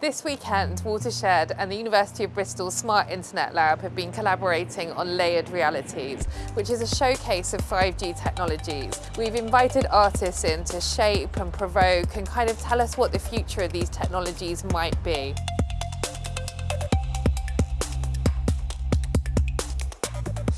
This weekend, Watershed and the University of Bristol Smart Internet Lab have been collaborating on Layered Realities, which is a showcase of 5G technologies. We've invited artists in to shape and provoke and kind of tell us what the future of these technologies might be.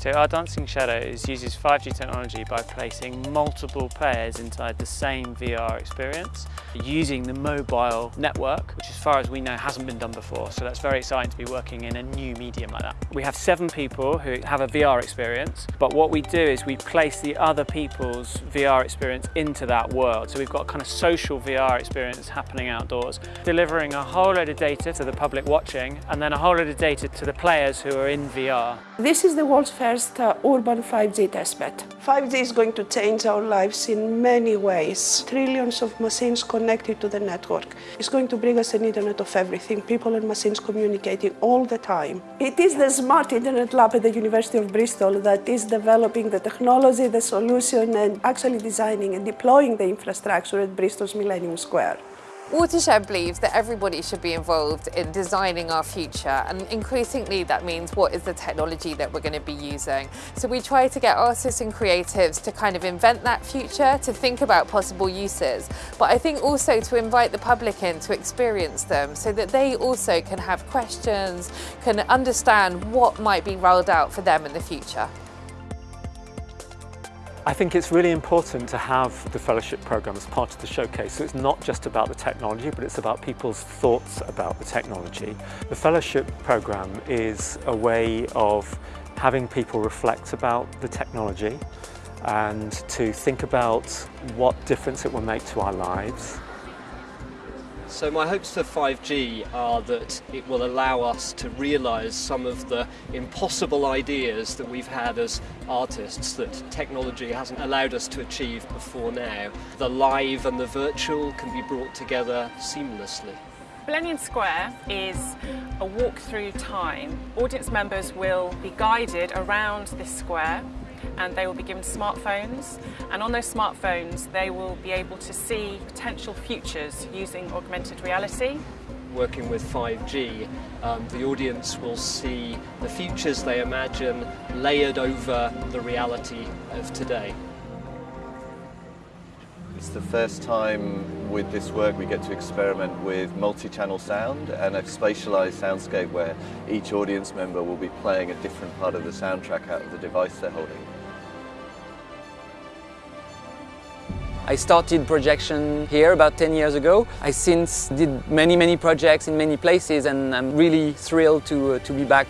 So our Dancing Shadows uses 5G technology by placing multiple players inside the same VR experience using the mobile network, which as far as we know hasn't been done before. So that's very exciting to be working in a new medium like that. We have seven people who have a VR experience, but what we do is we place the other people's VR experience into that world. So we've got kind of social VR experience happening outdoors, delivering a whole load of data to the public watching and then a whole load of data to the players who are in VR. This is the world's first first uh, urban 5G testbed. 5G is going to change our lives in many ways. Trillions of machines connected to the network. It's going to bring us an internet of everything, people and machines communicating all the time. It is the Smart Internet Lab at the University of Bristol that is developing the technology, the solution and actually designing and deploying the infrastructure at Bristol's Millennium Square. Watershed believes that everybody should be involved in designing our future and increasingly that means what is the technology that we're going to be using. So we try to get artists and creatives to kind of invent that future, to think about possible uses, but I think also to invite the public in to experience them so that they also can have questions, can understand what might be rolled out for them in the future. I think it's really important to have the fellowship program as part of the showcase. So it's not just about the technology, but it's about people's thoughts about the technology. The fellowship program is a way of having people reflect about the technology and to think about what difference it will make to our lives so my hopes for 5G are that it will allow us to realise some of the impossible ideas that we've had as artists that technology hasn't allowed us to achieve before now. The live and the virtual can be brought together seamlessly. Millennium Square is a walk through time. Audience members will be guided around this square and they will be given smartphones and on those smartphones they will be able to see potential futures using augmented reality. Working with 5G, um, the audience will see the futures they imagine layered over the reality of today. The first time with this work we get to experiment with multi-channel sound and a spatialized soundscape where each audience member will be playing a different part of the soundtrack out of the device they're holding. I started projection here about 10 years ago. I since did many, many projects in many places and I'm really thrilled to, uh, to be back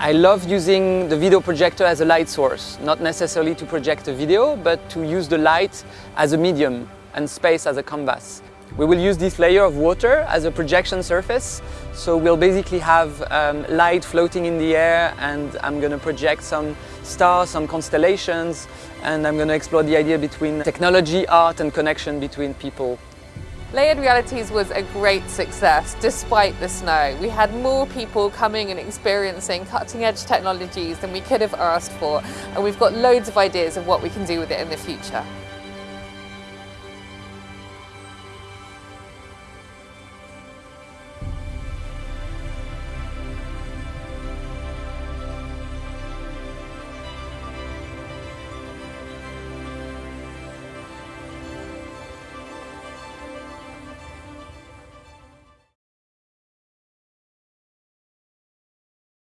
I love using the video projector as a light source, not necessarily to project a video, but to use the light as a medium and space as a canvas. We will use this layer of water as a projection surface, so we'll basically have um, light floating in the air and I'm going to project some stars, some constellations, and I'm going to explore the idea between technology, art and connection between people. Layered Realities was a great success despite the snow. We had more people coming and experiencing cutting edge technologies than we could have asked for and we've got loads of ideas of what we can do with it in the future.